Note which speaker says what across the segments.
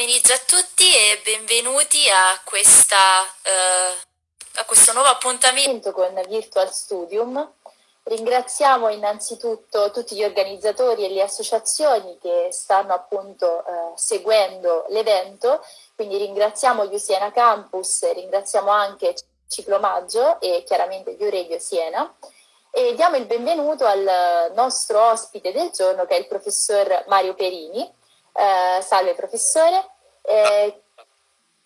Speaker 1: pomeriggio a tutti e benvenuti a, questa, eh, a questo nuovo appuntamento con Virtual Studium. Ringraziamo innanzitutto tutti gli organizzatori e le associazioni che stanno appunto eh, seguendo l'evento, quindi ringraziamo gli Siena Campus, ringraziamo anche Ciclomaggio e chiaramente Uregio Siena. E diamo il benvenuto al nostro ospite del giorno che è il professor Mario Perini eh, salve professore. Eh,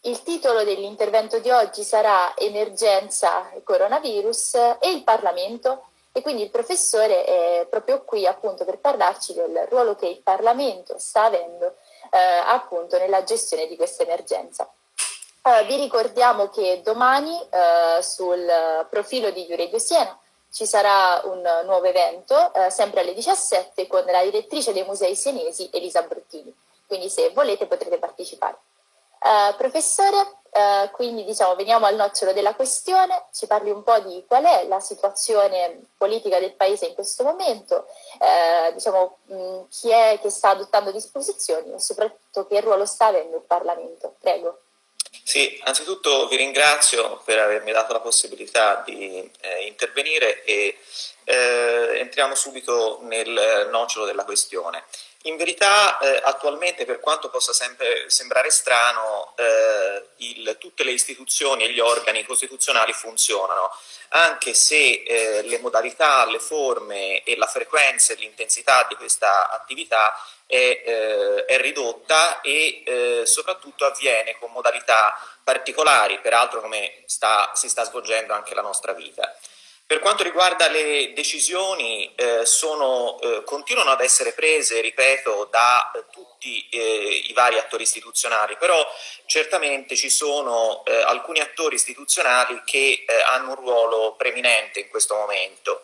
Speaker 1: il titolo dell'intervento di oggi sarà Emergenza coronavirus e il Parlamento e quindi il professore è proprio qui appunto per parlarci del ruolo che il Parlamento sta avendo eh, appunto nella gestione di questa emergenza. Uh, vi ricordiamo che domani uh, sul profilo di Juredio Siena ci sarà un nuovo evento, uh, sempre alle 17, con la direttrice dei musei senesi Elisa Bruttini quindi se volete potrete partecipare. Uh, professore, uh, quindi diciamo veniamo al nocciolo della questione, ci parli un po' di qual è la situazione politica del Paese in questo momento, uh, diciamo mh, chi è che sta adottando disposizioni e soprattutto che ruolo sta avendo il Parlamento. Prego.
Speaker 2: Sì, anzitutto vi ringrazio per avermi dato la possibilità di eh, intervenire e eh, entriamo subito nel nocciolo della questione. In verità eh, attualmente per quanto possa sempre sembrare strano eh, il, tutte le istituzioni e gli organi costituzionali funzionano anche se eh, le modalità, le forme e la frequenza e l'intensità di questa attività è, eh, è ridotta e eh, soprattutto avviene con modalità particolari, peraltro come sta, si sta svolgendo anche la nostra vita. Per quanto riguarda le decisioni, eh, sono, eh, continuano ad essere prese, ripeto, da eh, tutti i vari attori istituzionali, però certamente ci sono eh, alcuni attori istituzionali che eh, hanno un ruolo preminente in questo momento.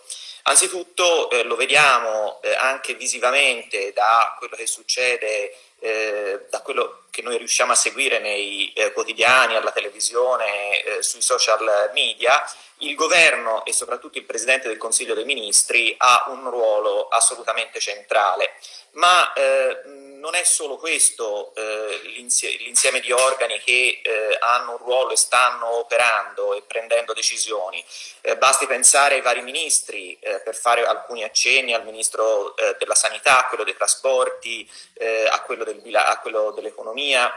Speaker 2: Anzitutto eh, lo vediamo anche visivamente da quello che succede eh, da quello che noi riusciamo a seguire nei eh, quotidiani, alla televisione, eh, sui social media, il governo e soprattutto il Presidente del Consiglio dei Ministri ha un ruolo assolutamente centrale, ma eh, non è solo questo eh, l'insieme di organi che eh, hanno un ruolo e stanno operando e prendendo decisioni, eh, basti pensare ai vari ministri eh, per fare alcuni accenni al Ministro eh, della Sanità, a quello dei trasporti, a quello, del, quello dell'economia,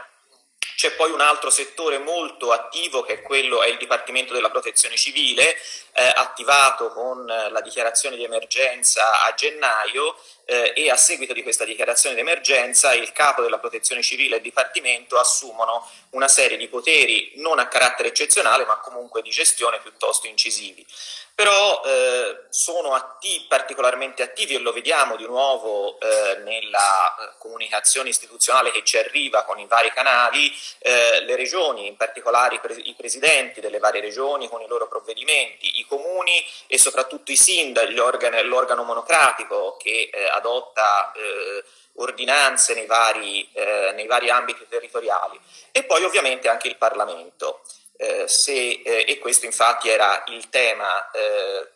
Speaker 2: c'è poi un altro settore molto attivo che è quello è il Dipartimento della Protezione Civile, eh, attivato con la dichiarazione di emergenza a gennaio eh, e a seguito di questa dichiarazione di emergenza il capo della Protezione Civile e il Dipartimento assumono una serie di poteri non a carattere eccezionale ma comunque di gestione piuttosto incisivi però eh, sono attivi, particolarmente attivi e lo vediamo di nuovo eh, nella eh, comunicazione istituzionale che ci arriva con i vari canali, eh, le regioni, in particolare i, pre i, presidenti delle varie regioni con i loro provvedimenti, i comuni e soprattutto i sindaci, l'organo monocratico che eh, adotta eh, ordinanze nei vari, nei vari ambiti territoriali e poi ovviamente anche il Parlamento. Eh, se, eh, e questo infatti era il tema eh,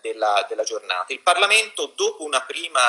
Speaker 2: della, della, giornata. Il Parlamento dopo una prima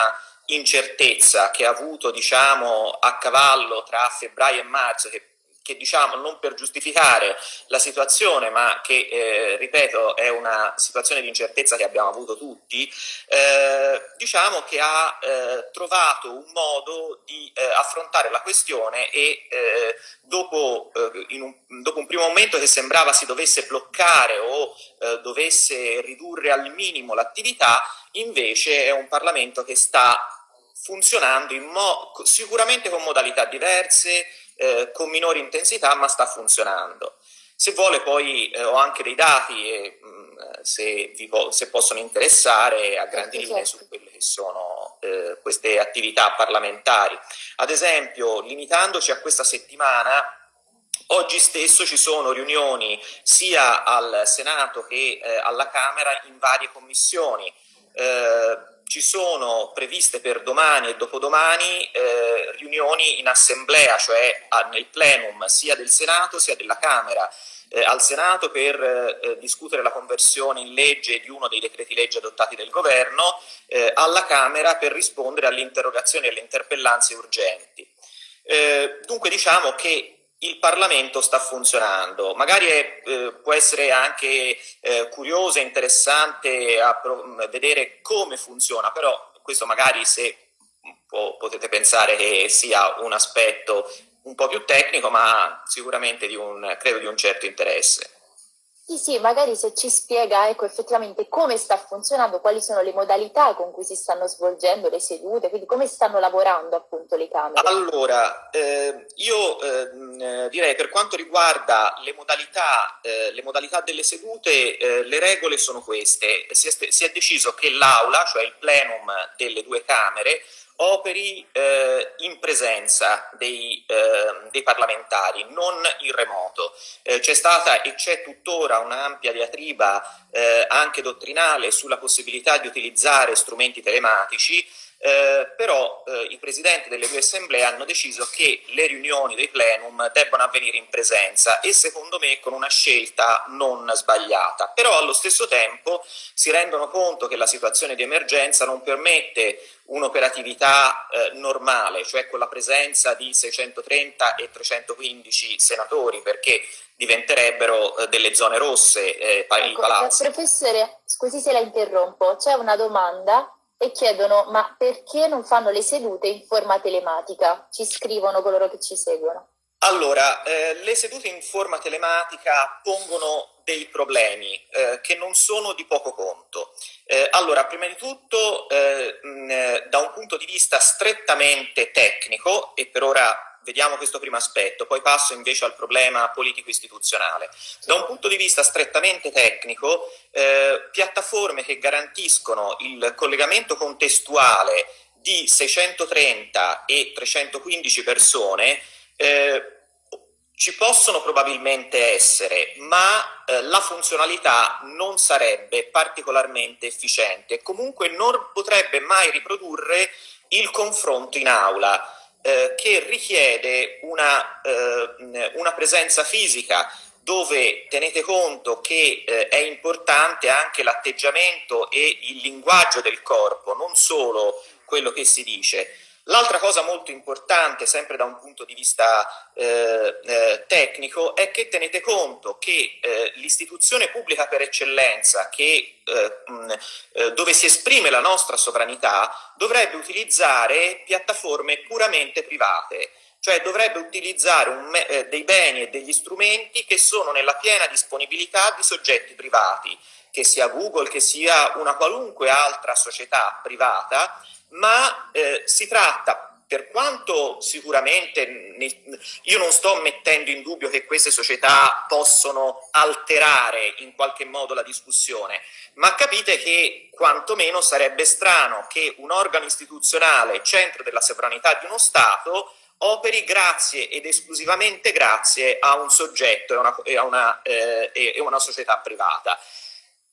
Speaker 2: incertezza che ha avuto diciamo, a cavallo tra febbraio e marzo, che che diciamo non per giustificare la situazione, ma che eh, ripeto è una situazione di incertezza che abbiamo avuto tutti, eh, diciamo che ha eh, trovato un modo di eh, affrontare la questione e eh, dopo, eh, un, dopo, un, primo momento che sembrava si dovesse bloccare o dovesse ridurre al minimo l'attività, invece è un Parlamento che sta funzionando sicuramente con modalità diverse, eh, con minore intensità ma sta funzionando. Se vuole poi eh, ho anche dei dati e mh, mm, se, po se, possono interessare a grandi certo, linee certo. su quelle che sono eh, queste attività parlamentari. Ad esempio, limitandoci a questa settimana, Oggi stesso ci sono riunioni sia al Senato che eh, alla Camera in varie commissioni. Eh, ci sono previste per domani e dopodomani eh, riunioni in assemblea, cioè a, nel plenum sia del Senato sia della Camera. Eh, al Senato per eh, discutere la conversione in legge di uno dei decreti legge adottati dal governo, eh, alla Camera per rispondere alle interrogazioni e alle interpellanze urgenti. Eh, dunque diciamo che il Parlamento sta funzionando. Magari è, eh, può essere anche eh, curioso e interessante vedere come funziona, però questo magari se potete pensare che sia un aspetto un po' più tecnico, ma sicuramente di un, credo di un certo interesse.
Speaker 1: Sì, sì, magari se ci spiega ecco, effettivamente come sta funzionando, quali sono le modalità con cui si stanno svolgendo le sedute, quindi come stanno lavorando appunto le Camere.
Speaker 2: Allora, eh, io eh, direi per quanto riguarda le modalità, eh, le modalità delle sedute, eh, le regole sono queste. Si è, si è deciso che l'Aula, cioè il plenum delle due Camere, operi eh, in presenza dei, eh, dei, parlamentari, non in remoto. Eh, c'è stata e c'è tuttora un'ampia diatriba eh, anche dottrinale sulla possibilità di utilizzare strumenti telematici eh, però eh, i presidenti delle due assemblee hanno deciso che le riunioni dei plenum debbano avvenire in presenza e secondo me con una scelta non sbagliata, però allo stesso tempo si rendono conto che la situazione di emergenza non permette un'operatività eh, normale, cioè con la presenza di 630 e 315 senatori, perché diventerebbero eh, delle zone rosse eh, ecco, i palazzi.
Speaker 1: Professore, scusi se la interrompo, c'è una domanda e chiedono ma perché non fanno le sedute in forma telematica? Ci scrivono coloro che ci seguono.
Speaker 2: Allora, eh, le sedute in forma telematica pongono dei problemi eh, che non sono di poco conto. Eh, allora, prima di tutto, eh, mh, da un punto di vista strettamente tecnico, e per ora vediamo questo primo aspetto, poi passo invece al problema politico-istituzionale. Da un punto di vista strettamente tecnico, eh, piattaforme che garantiscono il collegamento contestuale di 630 e 315 persone eh, ci possono probabilmente essere, ma eh, la funzionalità non sarebbe particolarmente efficiente comunque non potrebbe mai riprodurre il confronto in aula eh, che richiede una, eh, una, presenza fisica dove tenete conto che eh, è importante anche l'atteggiamento e il linguaggio del corpo, non solo quello che si dice. L'altra cosa molto importante, sempre da un punto di vista eh, eh, tecnico, è che tenete conto che eh, l'istituzione pubblica per eccellenza, che, eh, mh, eh, dove si esprime la nostra sovranità, dovrebbe utilizzare piattaforme puramente private. Cioè dovrebbe utilizzare eh, dei beni e degli strumenti che sono nella piena disponibilità di soggetti privati, che sia Google, che sia una qualunque altra società privata, ma eh, si tratta per quanto sicuramente ne, io non sto mettendo in dubbio che queste società possono alterare in qualche modo la discussione, ma capite che quantomeno sarebbe strano che un organo istituzionale, centro della sovranità di uno Stato, operi grazie ed esclusivamente grazie a un soggetto e a una, e una, eh, e una società privata.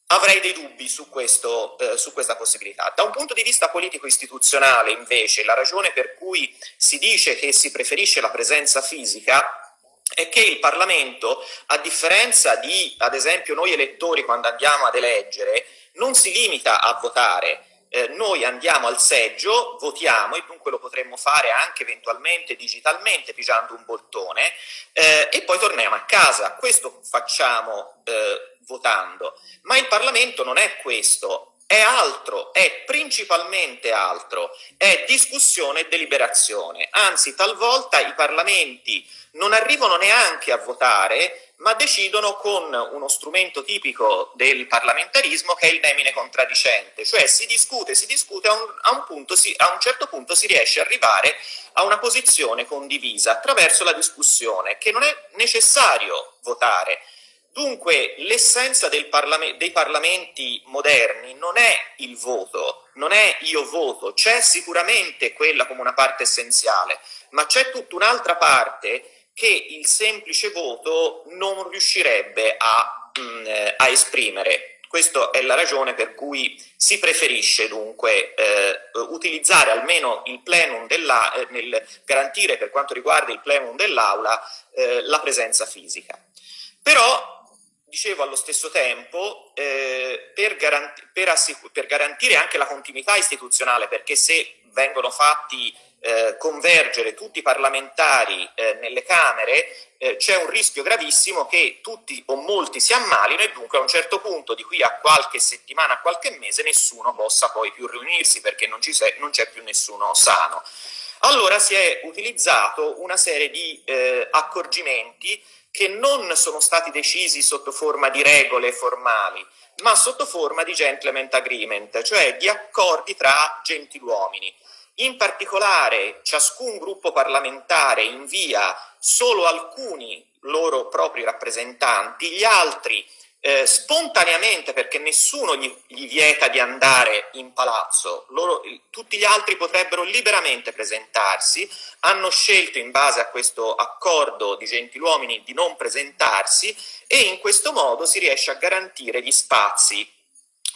Speaker 2: Avrei dei dubbi su, questo, eh, su, questa possibilità. Da un punto di vista politico-istituzionale, invece, la ragione per cui si dice che si preferisce la presenza fisica è che il Parlamento, a differenza di, ad esempio, noi elettori quando andiamo ad eleggere, non si limita a votare, eh, noi andiamo al seggio, votiamo e dunque lo potremmo fare anche eventualmente digitalmente pigiando un bottone eh, e poi torniamo a casa. Questo facciamo eh, votando. Ma il Parlamento non è questo, è altro, è principalmente altro, è discussione e deliberazione. Anzi, talvolta i parlamenti non arrivano neanche a votare ma decidono con uno strumento tipico del parlamentarismo che è il nemine contraddicente, cioè si discute, si discute, a un, a un, punto, si, a un certo punto si riesce ad arrivare a una posizione condivisa attraverso la discussione, che non è necessario votare. Dunque l'essenza parlame dei parlamenti moderni non è il voto, non è io voto, c'è sicuramente quella come una parte essenziale, ma c'è tutta un'altra parte che il semplice voto non riuscirebbe a, mh, mm, eh, a esprimere. Questa è la ragione per cui si preferisce dunque eh, utilizzare almeno il plenum della, eh, nel garantire per quanto riguarda il plenum dell'aula eh, la presenza fisica. Però, dicevo allo stesso tempo, eh, per, garanti per, per garantire anche la continuità istituzionale, perché se vengono fatti eh, convergere tutti i parlamentari eh, nelle Camere, eh, c'è un rischio gravissimo che tutti o molti si ammalino e dunque a un certo punto, di qui a qualche settimana, a qualche mese, nessuno possa poi più riunirsi perché non c'è più nessuno sano. Allora si è utilizzato una serie di eh, accorgimenti che non sono stati decisi sotto forma di regole formali, ma sotto forma di gentleman agreement, cioè di accordi tra gentiluomini. In particolare ciascun gruppo parlamentare invia solo alcuni loro propri rappresentanti, gli altri eh, spontaneamente, perché nessuno gli, gli, vieta di andare in palazzo, loro, tutti gli altri potrebbero liberamente presentarsi, hanno scelto in base a questo accordo di gentiluomini di non presentarsi e in questo modo si riesce a garantire gli spazi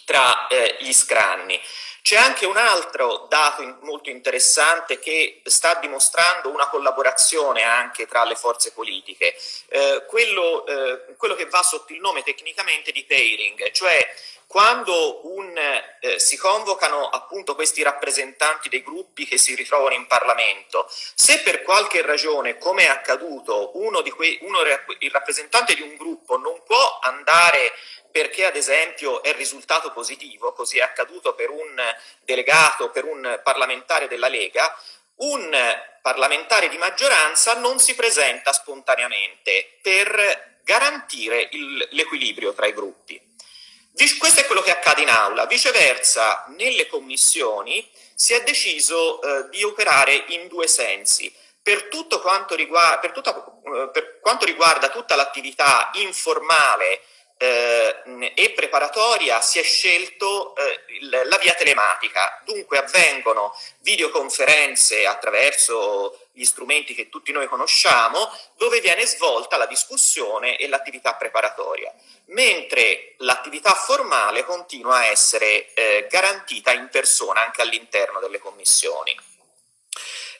Speaker 2: tra eh, gli scranni. C'è anche un altro dato in, molto interessante che sta dimostrando una collaborazione anche tra le forze politiche, eh, quello, eh, quello, che va sotto il nome tecnicamente di pairing, cioè quando un, eh, si convocano appunto questi rappresentanti dei gruppi che si ritrovano in Parlamento, se per qualche ragione, come è accaduto, uno, di quei, uno il rappresentante di un gruppo non può andare perché ad esempio è risultato positivo, così è accaduto per un delegato, per un parlamentare della Lega, un parlamentare di maggioranza non si presenta spontaneamente per garantire l'equilibrio tra i gruppi. Questo è quello che accade in aula. Viceversa, nelle commissioni si è deciso eh, di operare in due sensi. Per, quanto riguarda, per, tutta, eh, per quanto riguarda tutta l'attività informale eh, e preparatoria si è scelto eh, la via telematica, dunque avvengono videoconferenze attraverso gli strumenti che tutti noi conosciamo, dove viene svolta la discussione e l'attività preparatoria, mentre l'attività formale continua a essere eh, garantita in persona anche all'interno delle commissioni.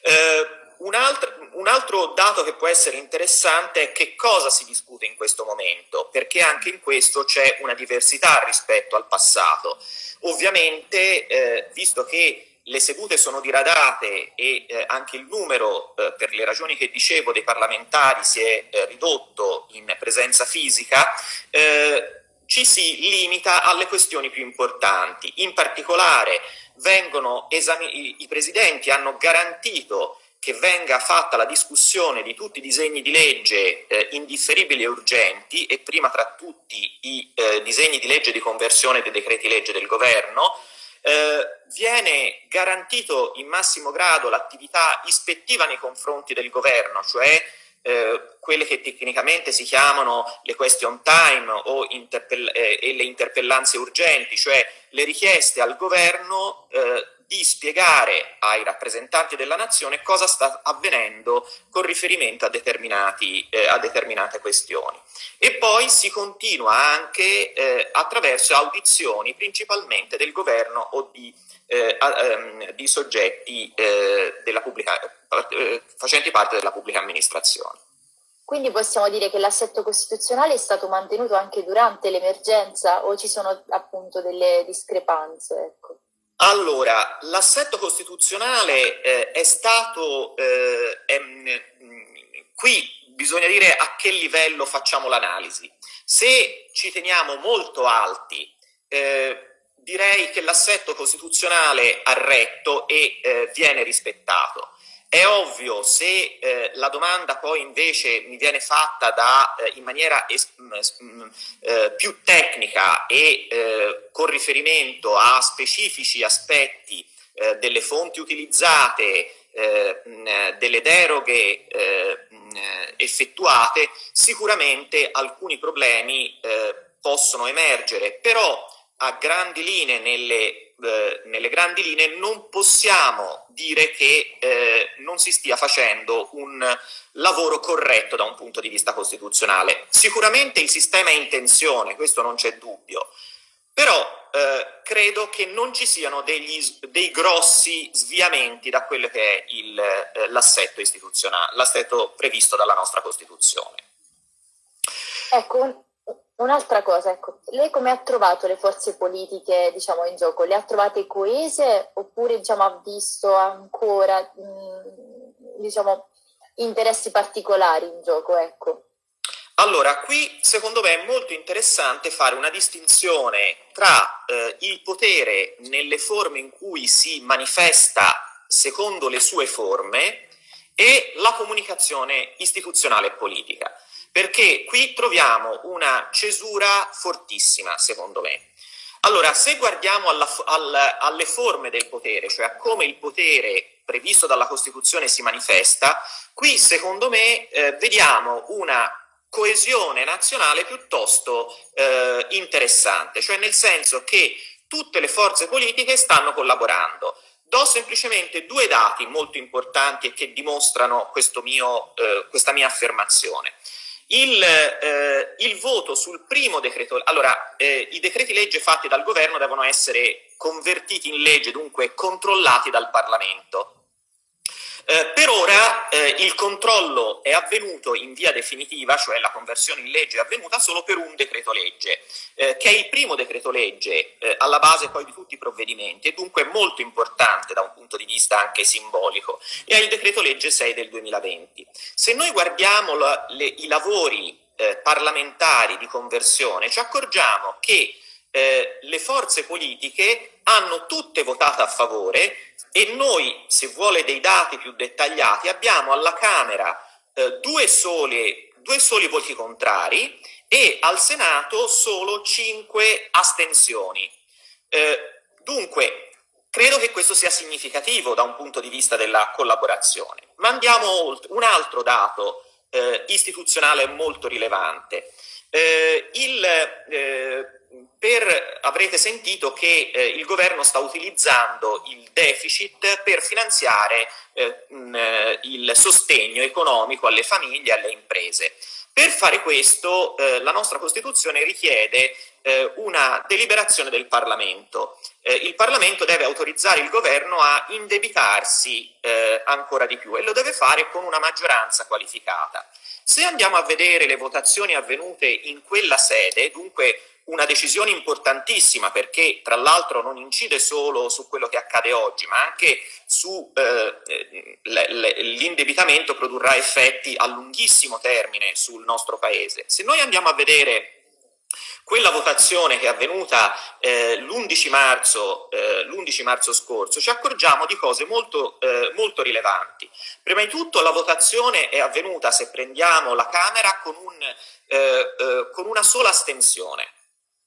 Speaker 2: Eh, un altro, un altro, dato che può essere interessante è che cosa si discute in questo momento, perché anche in questo c'è una diversità rispetto al passato. Ovviamente, eh, visto che le sedute sono diradate e eh, anche il numero, eh, per le ragioni che dicevo, dei parlamentari si è eh, ridotto in presenza fisica, eh, ci si limita alle questioni più importanti. In particolare i, i presidenti hanno garantito che venga fatta la discussione di tutti i disegni di legge eh, indifferibili e urgenti e prima tra tutti i eh, disegni di legge di conversione dei decreti legge del governo, eh, viene garantito in massimo grado l'attività ispettiva nei confronti del governo, cioè eh, quelle che tecnicamente si chiamano le question time o eh, e le interpellanze urgenti, cioè le richieste al governo eh, di spiegare ai rappresentanti della nazione cosa sta avvenendo con riferimento a, eh, a determinate questioni. E poi si continua anche eh, attraverso audizioni principalmente del governo o di, eh, ehm, di soggetti eh, pubblica, eh, facenti parte della pubblica amministrazione.
Speaker 1: Quindi possiamo dire che l'assetto costituzionale è stato mantenuto anche durante l'emergenza o ci sono appunto delle discrepanze? Ecco.
Speaker 2: Allora, l'assetto costituzionale eh, è stato, eh, è, qui bisogna dire a che livello facciamo l'analisi. Se ci teniamo molto alti, eh, direi che l'assetto costituzionale ha retto e eh, viene rispettato. È ovvio, se eh, la domanda poi invece mi viene fatta da, eh, in maniera es, mh, eh, più tecnica e eh, con riferimento a specifici aspetti eh, delle fonti utilizzate, eh, mh, delle deroghe mh, effettuate, sicuramente alcuni problemi possono emergere, però a grandi linee nelle eh, nelle grandi linee non possiamo dire che eh, non si stia facendo un lavoro corretto da un punto di vista costituzionale. Sicuramente il sistema è in tensione, questo non c'è dubbio, però eh, credo che non ci siano degli, dei grossi sviamenti da quello che è eh, l'assetto istituzionale, l'assetto previsto dalla nostra Costituzione.
Speaker 1: Ecco, un'altra cosa, ecco, lei come ha trovato le forze politiche, diciamo, in gioco? Le ha trovate coese oppure, diciamo, ha visto ancora, mh, mm, diciamo, interessi particolari in gioco, ecco?
Speaker 2: Allora, qui secondo me è molto interessante fare una distinzione tra eh, il potere nelle forme in cui si manifesta secondo le sue forme e la comunicazione istituzionale e politica, perché qui troviamo una cesura fortissima, secondo me. Allora, se guardiamo alla, al, alle forme del potere, cioè a come il potere previsto dalla Costituzione si manifesta, qui secondo me eh, vediamo una coesione nazionale piuttosto eh, interessante, cioè nel senso che tutte le forze politiche stanno collaborando. Do semplicemente due dati molto importanti e che dimostrano mio, eh, questa mia affermazione. Il, eh, il, voto sul primo decreto, allora eh, i decreti legge fatti dal governo devono essere convertiti in legge, dunque controllati dal Parlamento. Eh, per ora eh, il controllo è avvenuto in via definitiva, cioè la conversione in legge è avvenuta solo per un decreto legge, eh, che è il primo decreto legge eh, alla base poi di tutti i provvedimenti e dunque molto importante da un punto di vista anche simbolico, e è il decreto legge 6 del 2020. Se noi guardiamo la, le, i lavori eh, parlamentari di conversione ci accorgiamo che le forze politiche hanno tutte votato a favore e noi, se vuole dei dati più dettagliati, abbiamo alla Camera eh, due, soli, due soli voti contrari e al Senato solo cinque astensioni. Eh, dunque, credo che questo sia significativo da un punto di vista della collaborazione. Ma andiamo oltre. Un altro dato eh, istituzionale molto rilevante. Eh, il, eh, per, avrete sentito che eh, il governo sta utilizzando il deficit per finanziare eh, mh, eh, il sostegno economico alle famiglie e alle imprese. Per fare questo eh, la nostra Costituzione richiede eh, una deliberazione del Parlamento. Eh, il Parlamento deve autorizzare il governo a indebitarsi ancora di più e lo deve fare con una maggioranza qualificata. Se andiamo a vedere le votazioni avvenute in quella sede, dunque una decisione importantissima perché tra l'altro non incide solo su quello che accade oggi ma anche su eh, l'indebitamento produrrà effetti a lunghissimo termine sul nostro paese. Se noi andiamo a vedere quella votazione che è avvenuta eh, l'11 marzo, eh, marzo, scorso, ci accorgiamo di cose molto, eh, molto, rilevanti. Prima di tutto la votazione è avvenuta, se prendiamo la Camera, con, un, eh, eh, con una sola astensione.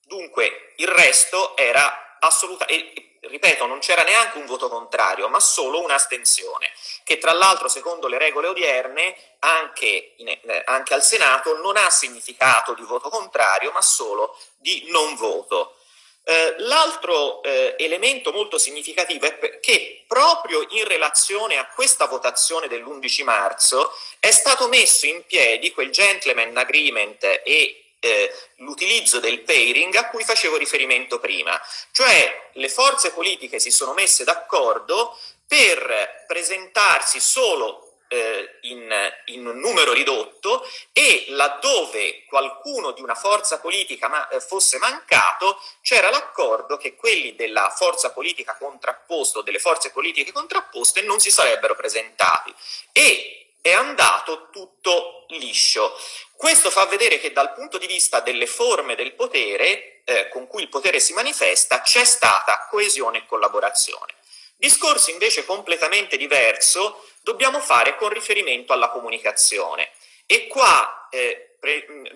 Speaker 2: Dunque il resto era assoluta, e ripeto, non c'era neanche un voto contrario, ma solo un'astensione, che tra l'altro secondo le regole odierne anche, in, eh, anche, al Senato non ha significato di voto contrario, ma solo di non voto. Eh, L'altro eh, elemento molto significativo è che proprio in relazione a questa votazione dell'11 marzo è stato messo in piedi quel gentleman agreement e eh, l'utilizzo del pairing a cui facevo riferimento prima, cioè le forze politiche si sono messe d'accordo per presentarsi solo eh, in, in, un numero ridotto e laddove qualcuno di una forza politica ma, eh, fosse mancato c'era l'accordo che quelli della forza politica contrapposta o delle forze politiche contrapposte non si sarebbero presentati e è andato tutto liscio. Questo fa vedere che dal punto di vista delle forme del potere, eh, con cui il potere si manifesta, c'è stata coesione e collaborazione. Discorso invece completamente diverso dobbiamo fare con riferimento alla comunicazione. E qua eh,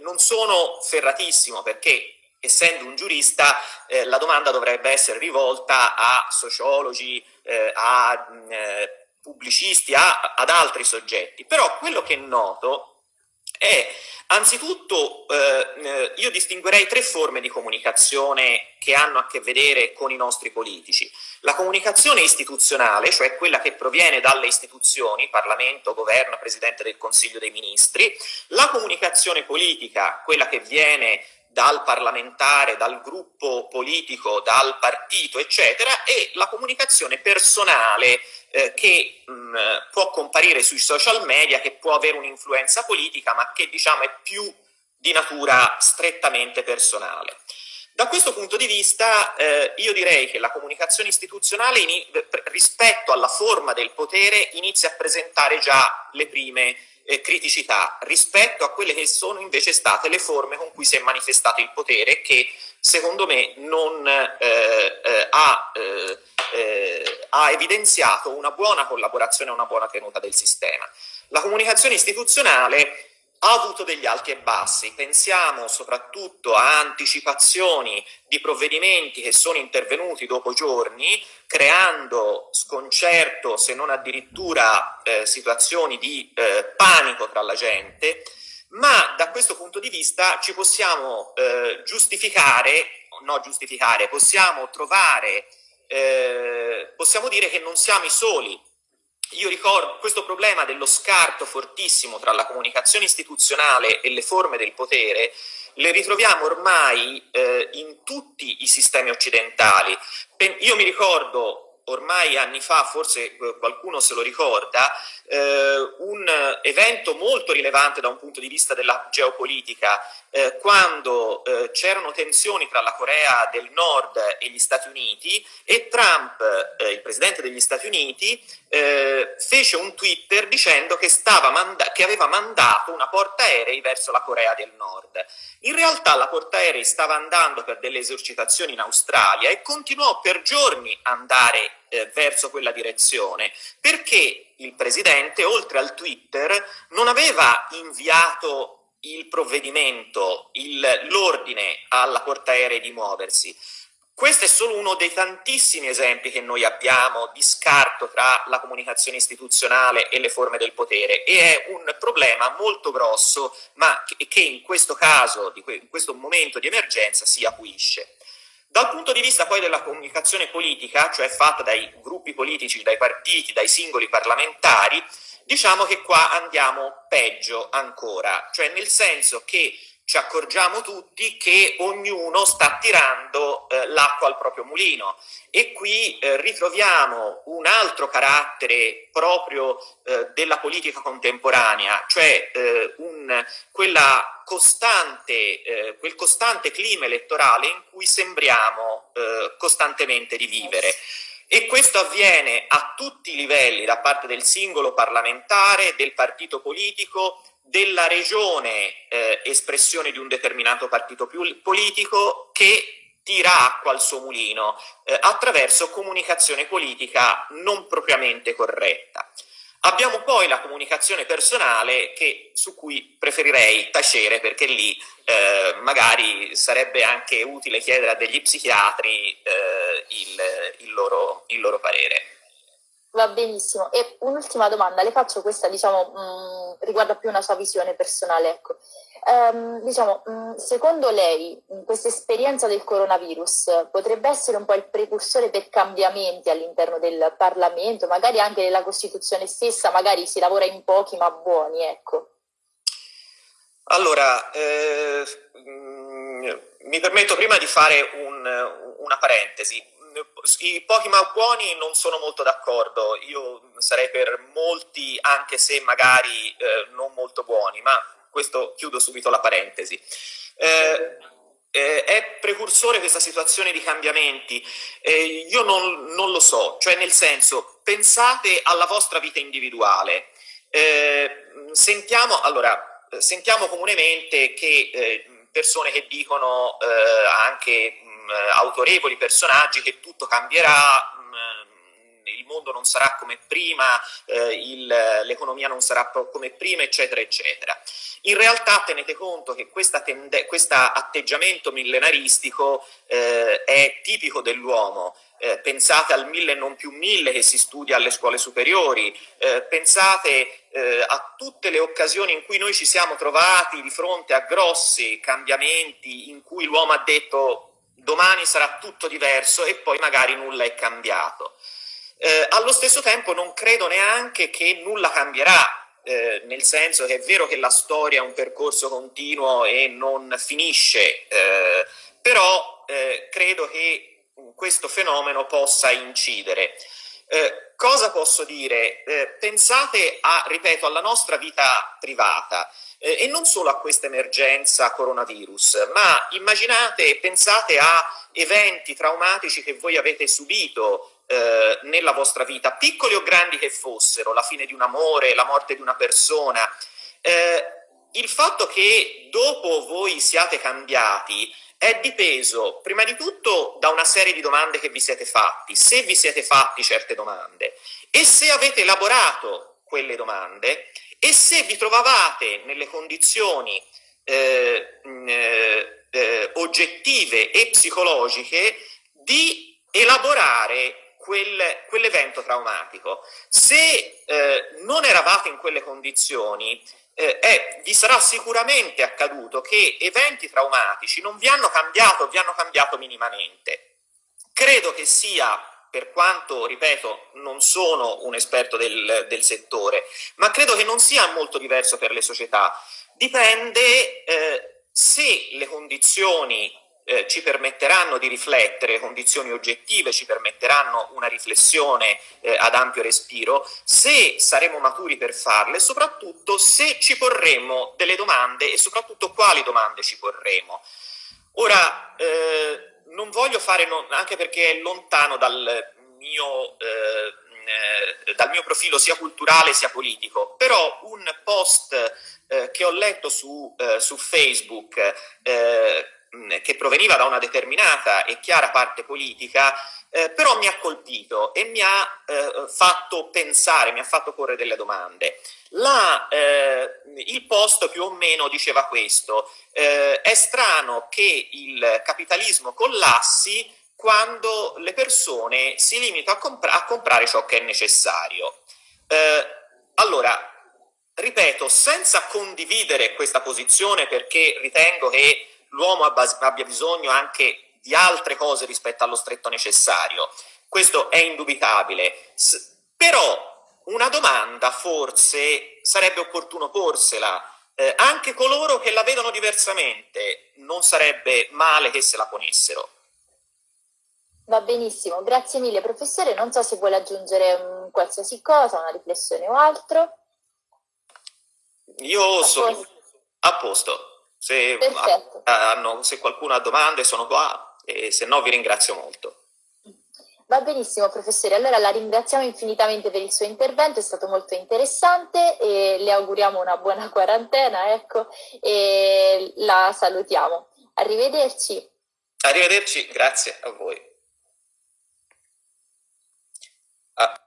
Speaker 2: non sono ferratissimo perché essendo un giurista eh, la domanda dovrebbe essere rivolta a sociologi, eh, a eh, pubblicisti, a, ad altri soggetti, però quello che noto è anzitutto eh, eh, io distinguerei tre forme di comunicazione che hanno a che vedere con i nostri politici. La comunicazione istituzionale, cioè quella che proviene dalle istituzioni, Parlamento, Governo, Presidente del Consiglio dei Ministri, la comunicazione politica, quella che viene dal parlamentare, dal gruppo politico, dal partito, eccetera, e la comunicazione personale eh, che mh, mm, può comparire sui social media, che può avere un'influenza politica, ma che diciamo è più di natura strettamente personale. Da questo punto di vista eh, io direi che la comunicazione istituzionale rispetto alla forma del potere inizia a presentare già le prime eh, criticità rispetto a quelle che sono invece state le forme con cui si è manifestato il potere che secondo me non eh, eh ha, eh, eh, ha evidenziato una buona collaborazione e una buona tenuta del sistema. La comunicazione istituzionale ha avuto degli alti e bassi. Pensiamo soprattutto a anticipazioni di provvedimenti che sono intervenuti dopo giorni, creando sconcerto, se non addirittura eh, situazioni di eh, panico tra la gente, ma da questo punto di vista ci possiamo eh, giustificare, no giustificare, possiamo trovare, eh, possiamo dire che non siamo i soli io ricordo questo problema dello scarto fortissimo tra la comunicazione istituzionale e le forme del potere, le ritroviamo ormai eh, in tutti i sistemi occidentali. Io mi ricordo ormai anni fa, forse eh, qualcuno se lo ricorda, eh, un evento molto rilevante da un punto di vista della geopolitica, eh, quando eh, c'erano tensioni tra la Corea del Nord e gli Stati Uniti e Trump, eh, il presidente degli Stati Uniti, eh, fece un Twitter dicendo che, che, aveva mandato una portaerei verso la Corea del Nord. In realtà la portaerei stava andando per delle esercitazioni in Australia e continuò per giorni a andare eh, verso quella direzione, perché il Presidente, oltre al Twitter, non aveva inviato il provvedimento, l'ordine alla portaerei di muoversi. Questo è solo uno dei tantissimi esempi che noi abbiamo di scarto tra la comunicazione istituzionale e le forme del potere e è un problema molto grosso ma che in questo caso, in questo momento di emergenza si acuisce. Dal punto di vista poi della comunicazione politica, cioè fatta dai gruppi politici, dai partiti, dai singoli parlamentari, diciamo che qua andiamo peggio ancora, cioè nel senso che ci accorgiamo tutti che ognuno sta tirando eh, l'acqua al proprio mulino e qui eh, ritroviamo un altro carattere proprio eh, della politica contemporanea, cioè eh, un, costante, eh, quel costante clima elettorale in cui sembriamo eh, costantemente di vivere. E questo avviene a tutti i livelli, da parte del singolo parlamentare, del partito politico, della regione eh, espressione di un determinato partito politico che tira acqua al suo mulino eh, attraverso comunicazione politica non propriamente corretta. Abbiamo poi la comunicazione personale che, su cui preferirei tacere perché lì eh, magari sarebbe anche utile chiedere a degli psichiatri eh, il, il, loro, il loro parere.
Speaker 1: Va benissimo. E un'ultima domanda, le faccio questa, diciamo, mh, mm, riguarda più una sua visione personale. Ecco. Um, diciamo, mh, mm, secondo lei questa esperienza del coronavirus potrebbe essere un po' il precursore per cambiamenti all'interno del Parlamento, magari anche nella Costituzione stessa, magari si lavora in pochi ma buoni, ecco.
Speaker 2: Allora, eh, mh, mm, mi permetto prima di fare un, una parentesi i ma buoni non sono molto d'accordo, io sarei per molti anche se magari eh, non molto buoni, ma questo chiudo subito la parentesi. Eh, eh, è precursore questa situazione di cambiamenti? Eh, io non, non, lo so, cioè nel senso, pensate alla vostra vita individuale. Eh, sentiamo, allora, sentiamo comunemente che eh, persone che dicono anche autorevoli personaggi che tutto cambierà, mm, il mondo non sarà come prima, eh, l'economia non sarà come prima, eccetera, eccetera. In realtà tenete conto che questo atteggiamento millenaristico eh, è tipico dell'uomo, eh, pensate al mille non più mille che si studia alle scuole superiori, eh, pensate eh, a tutte le occasioni in cui noi ci siamo trovati di fronte a grossi cambiamenti in cui l'uomo ha detto domani sarà tutto diverso e poi magari nulla è cambiato. Eh, allo stesso tempo non credo neanche che nulla cambierà, eh, nel senso che è vero che la storia è un percorso continuo e non finisce, eh, però eh, credo che questo fenomeno possa incidere. Eh, cosa posso dire? Eh, pensate a, ripeto, alla nostra vita privata eh, e non solo a questa emergenza coronavirus, ma immaginate, pensate a eventi traumatici che voi avete subito eh, nella vostra vita, piccoli o grandi che fossero, la fine di un amore, la morte di una persona. Eh, il fatto che dopo voi siate cambiati è dipeso prima di tutto da una serie di domande che vi siete fatti, se vi siete fatti certe domande e se avete elaborato quelle domande e se vi trovavate nelle condizioni eh, eh, eh, oggettive e psicologiche di elaborare quel, quell'evento traumatico. Se eh, non eravate in quelle condizioni, eh, è, vi sarà sicuramente accaduto che eventi traumatici non vi hanno cambiato, vi hanno cambiato minimamente. Credo che sia, per quanto, ripeto, non sono un esperto del, del settore, ma credo che non sia molto diverso per le società. Dipende eh, se le condizioni eh, ci permetteranno di riflettere, condizioni oggettive ci permetteranno una riflessione eh, ad ampio respiro, se saremo maturi per farle, soprattutto se ci porremo delle domande e soprattutto quali domande ci porremo. Ora, eh, non voglio fare, no, anche perché è lontano dal mio, eh, eh, dal mio profilo sia culturale sia politico, però un post eh, che ho letto su, su Facebook che proveniva da una determinata e chiara parte politica, eh, però mi ha colpito e mi ha eh, fatto pensare, mi ha fatto porre delle domande. La, eh, il post più o meno diceva questo, eh, è strano che il capitalismo collassi quando le persone si limitano a, compra a comprare ciò che è necessario. Eh, allora, ripeto, senza condividere questa posizione perché ritengo che l'uomo abbia bisogno anche di altre cose rispetto allo stretto necessario. Questo è indubitabile. Però una domanda forse sarebbe opportuno porsela. Eh, anche coloro che la vedono diversamente non sarebbe male che se la ponessero.
Speaker 1: Va benissimo, grazie mille professore. Non so se vuole aggiungere um, qualsiasi cosa, una riflessione o altro.
Speaker 2: Io sono a posto. Se, hanno, se qualcuno ha domande sono qua e se no vi ringrazio molto.
Speaker 1: Va benissimo professore, allora la ringraziamo infinitamente per il suo intervento, è stato molto interessante e le auguriamo una buona quarantena ecco, e la salutiamo. Arrivederci.
Speaker 2: Arrivederci, grazie a voi. Ah.